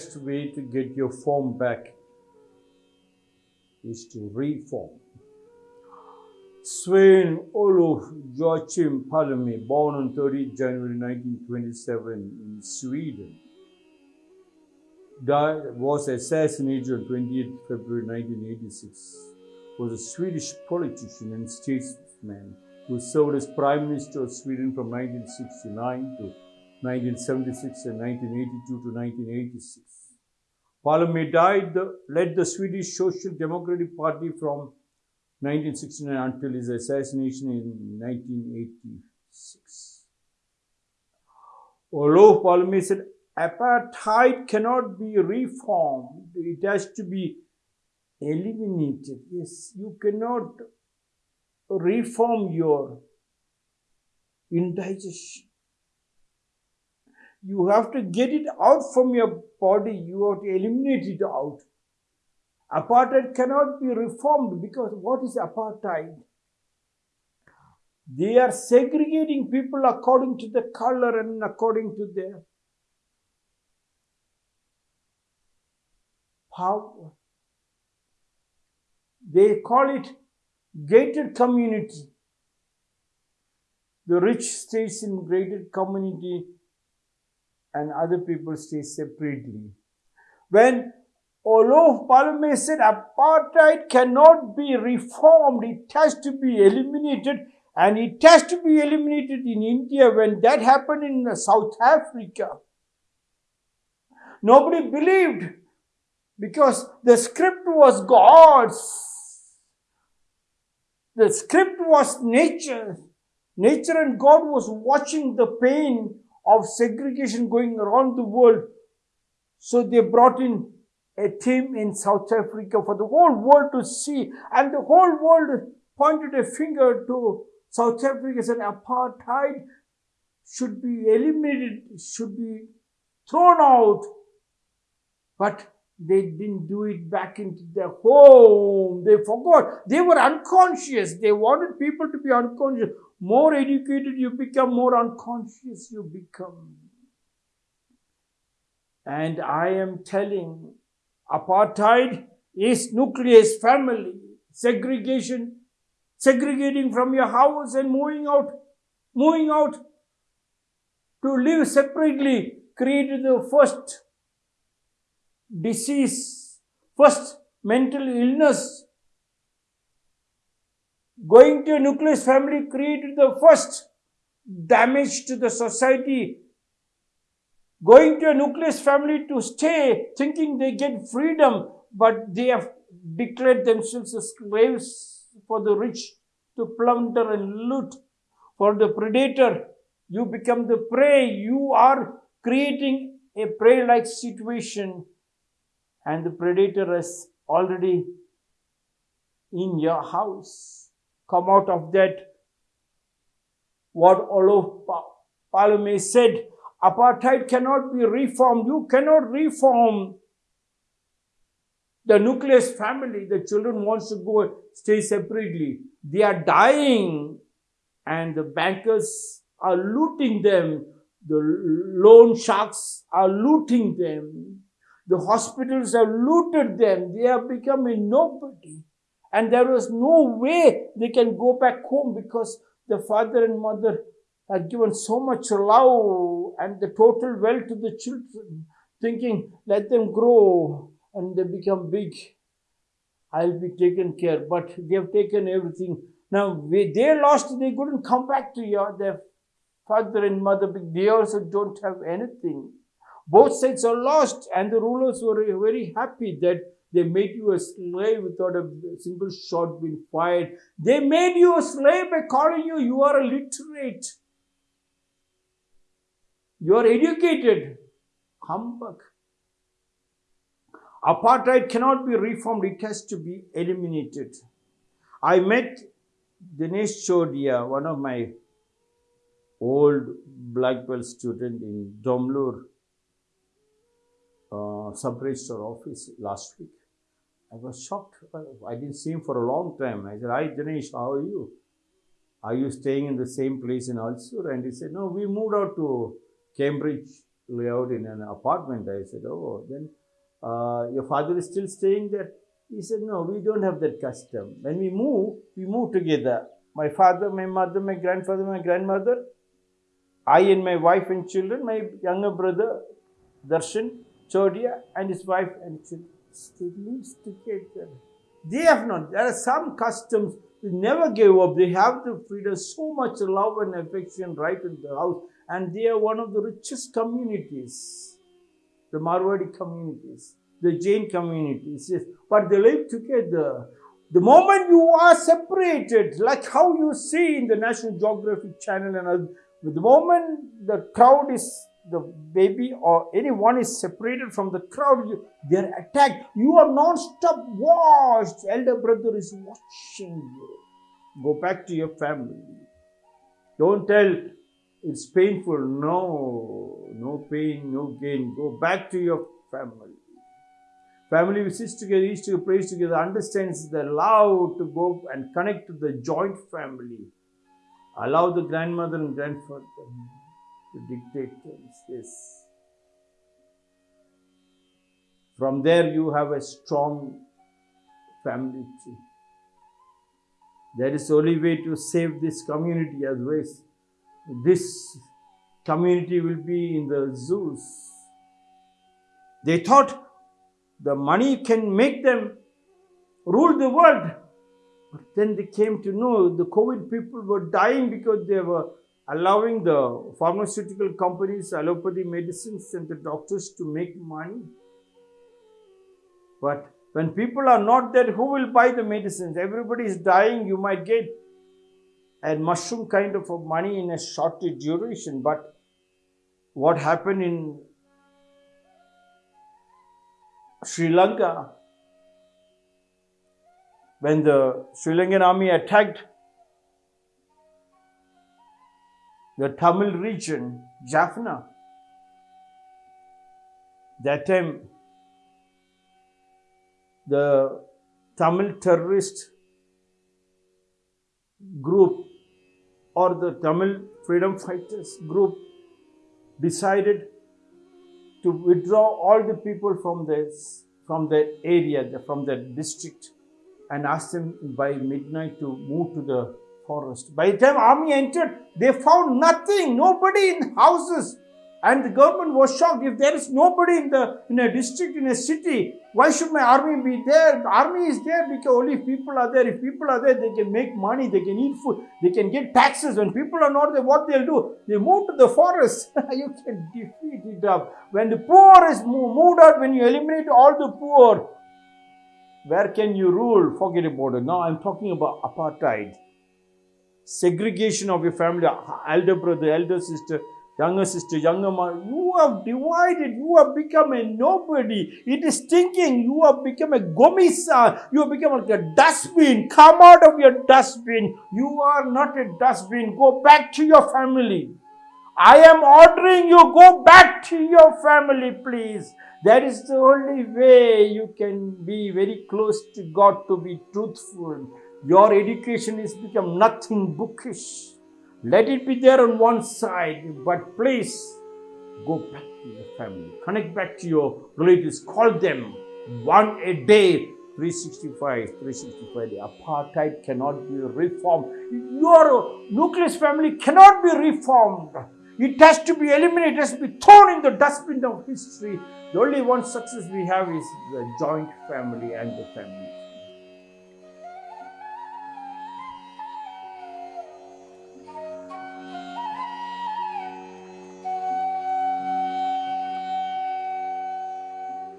best way to get your form back is to reform. Sven Olof Joachim Palme, born on 30 January 1927 in Sweden, died, was assassinated on 28 February 1986, was a Swedish politician and statesman who served as Prime Minister of Sweden from 1969 to 1976 and 1982 to 1986. Palme died, the, led the Swedish Social Democratic Party from 1969 until his assassination in 1986. Olof Palme said, apartheid cannot be reformed. It has to be eliminated. Yes, you cannot reform your indigestion. You have to get it out from your body. You have to eliminate it out. Apartheid cannot be reformed because what is apartheid? They are segregating people according to the color and according to their power. They call it gated community. The rich stays in gated community and other people stay separately. When Olof Palme said apartheid cannot be reformed, it has to be eliminated, and it has to be eliminated in India when that happened in South Africa. Nobody believed because the script was God's. The script was nature. Nature and God was watching the pain of segregation going around the world. So they brought in a team in South Africa for the whole world to see, and the whole world pointed a finger to South Africa said apartheid should be eliminated, should be thrown out. But they didn't do it back into their home. They forgot. They were unconscious. They wanted people to be unconscious. More educated you become, more unconscious you become. And I am telling apartheid is nucleus family, segregation, segregating from your house and moving out, moving out to live separately created the first disease, first mental illness. Going to a nucleus family created the first damage to the society. Going to a nucleus family to stay thinking they get freedom, but they have declared themselves as slaves for the rich to plunder and loot. For the predator, you become the prey. You are creating a prey like situation and the predator is already in your house. Come out of that. What Olof Palme said, apartheid cannot be reformed. You cannot reform the nucleus family. The children wants to go stay separately. They are dying and the bankers are looting them. The loan sharks are looting them. The hospitals have looted them. They have become a nobody. And there was no way they can go back home because the father and mother had given so much love and the total wealth to the children, thinking, let them grow and they become big. I'll be taken care. But they have taken everything. Now, they lost, they couldn't come back to your, their father and mother. They also don't have anything. Both sides are lost, and the rulers were very happy that they made you a slave without a single shot being fired. They made you a slave by calling you, you are illiterate. You are educated. Humbug. Apartheid cannot be reformed, it has to be eliminated. I met Dinesh Chodia, one of my old black belt student in Domlur uh, sub-registrar office last week. I was shocked. I didn't see him for a long time. I said, Hi Dinesh, how are you? Are you staying in the same place in Ulsoor? And he said, No, we moved out to Cambridge lay out in an apartment. I said, oh, then uh, your father is still staying there? He said, no, we don't have that custom. When we move, we move together. My father, my mother, my grandfather, my grandmother, I and my wife and children, my younger brother, Darshan, Chodia, and his wife and children. They live together. They have not. There are some customs they never gave up. They have the freedom, so much love and affection right in the house. And they are one of the richest communities, the Marwadi communities, the Jain communities. Yes. But they live together. The moment you are separated, like how you see in the National Geographic Channel and other, the moment the crowd is the baby or anyone is separated from the crowd, you, they're attacked. You are non-stop watched. Elder brother is watching you. Go back to your family. Don't tell it's painful. No, no pain, no gain. Go back to your family. Family who sits together, eats together, prays together, understands the love to go and connect to the joint family. Allow the grandmother and grandfather to dictate things. Yes. From there, you have a strong family tree. That is the only way to save this community otherwise this community will be in the zoos. They thought the money can make them rule the world. But then they came to know the COVID people were dying because they were allowing the pharmaceutical companies, allopathy medicines, and the doctors to make money. But when people are not there, who will buy the medicines? Everybody is dying. You might get a mushroom kind of money in a short duration. But what happened in Sri Lanka when the Sri Lankan army attacked the Tamil region, Jaffna, that time the Tamil terrorist group or the Tamil freedom fighters group decided to withdraw all the people from this from that area, from that district, and ask them by midnight to move to the forest. By the time army entered, they found nothing, nobody in houses. And the government was shocked. If there is nobody in the in a district, in a city, why should my army be there? The army is there because only people are there. If people are there, they can make money, they can eat food, they can get taxes. When people are not there, what they'll do? They move to the forest. you can defeat it up. When the poor is moved out, when you eliminate all the poor, where can you rule? Forget about it. Now I'm talking about apartheid. Segregation of your family, elder brother, elder sister, younger sister, younger mother, you have divided, you have become a nobody. It is stinking. you have become a gomisa, you have become like a dustbin. Come out of your dustbin. You are not a dustbin. Go back to your family. I am ordering you, go back to your family, please. That is the only way you can be very close to God to be truthful. Your education has become nothing bookish. Let it be there on one side, but please go back to your family. Connect back to your relatives. Call them one a day. 365, 365 day. Apartheid cannot be reformed. Your nucleus family cannot be reformed. It has to be eliminated. It has to be thrown in the dustbin of history. The only one success we have is the joint family and the family.